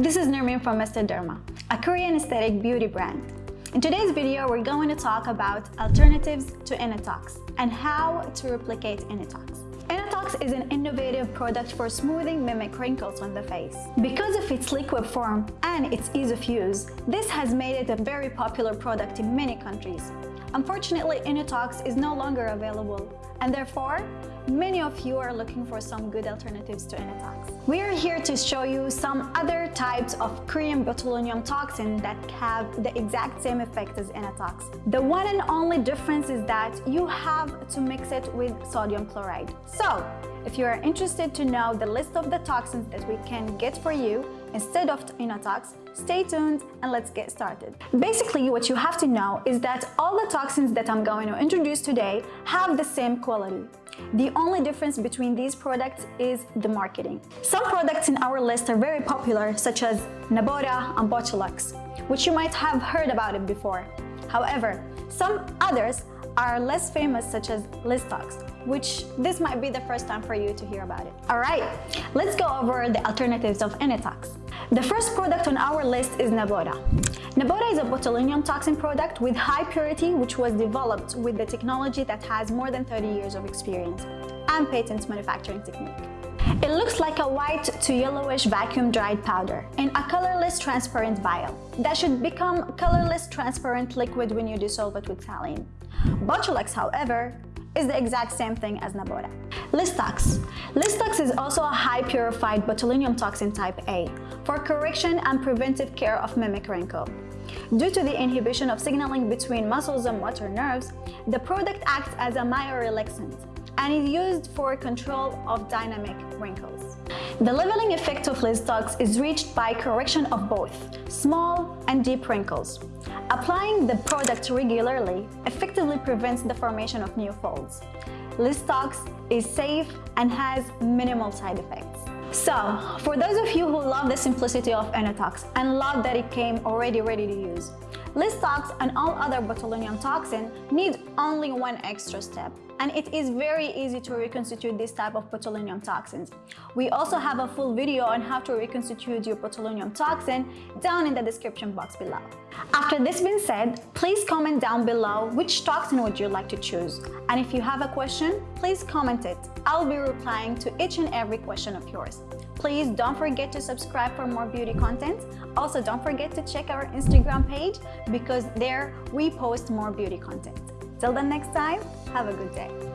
This is Nermin from Mr. Derma, a Korean aesthetic beauty brand. In today's video, we're going to talk about alternatives to Innotox and how to replicate Innotox. Is an innovative product for smoothing mimic wrinkles on the face. Because of its liquid form and its ease of use, this has made it a very popular product in many countries. Unfortunately, Innotox is no longer available, and therefore, many of you are looking for some good alternatives to Innotox. We are here to show you some other types of Korean botulinum toxin that have the exact same effect as Innotox. The one and only difference is that you have to mix it with sodium chloride. So, if you are interested to know the list of the toxins that we can get for you instead of Innotox, stay tuned and let's get started. Basically, what you have to know is that all the toxins that I'm going to introduce today have the same quality. The only difference between these products is the marketing. Some products in our list are very popular, such as Nabota and Botulax, which you might have heard about it before. However, some others are less famous such as Liztox, which this might be the first time for you to hear about it. Alright, let's go over the alternatives of Innotox. The first product on our list is Nabota. Nabota is a botulinum toxin product with high purity which was developed with the technology that has more than 30 years of experience and patent manufacturing technique. It looks like a white to yellowish vacuum dried powder in a colorless transparent vial that should become colorless transparent liquid when you dissolve it with saline. Botulax, however, is the exact same thing as Nabota. Liztox. Liztox is also a high purified botulinum toxin type A for correction and preventive care of mimic wrinkle. Due to the inhibition of signaling between muscles and motor nerves, the product acts as a myorelaxant and is used for control of dynamic wrinkles. The leveling effect of Liztox is reached by correction of both small and deep wrinkles. Applying the product regularly effectively prevents the formation of new folds. Liztox is safe and has minimal side effects. So, for those of you who love the simplicity of Innotox and love that it came already ready to use, Liztox and all other botulinum toxin need only one extra step and it is very easy to reconstitute this type of botulinum toxins. We also have a full video on how to reconstitute your botulinum toxin down in the description box below. After this being said, please comment down below which toxin would you like to choose. And if you have a question, please comment it. I'll be replying to each and every question of yours. Please don't forget to subscribe for more beauty content. Also, don't forget to check our Instagram page because there we post more beauty content. Till the next time, have a good day.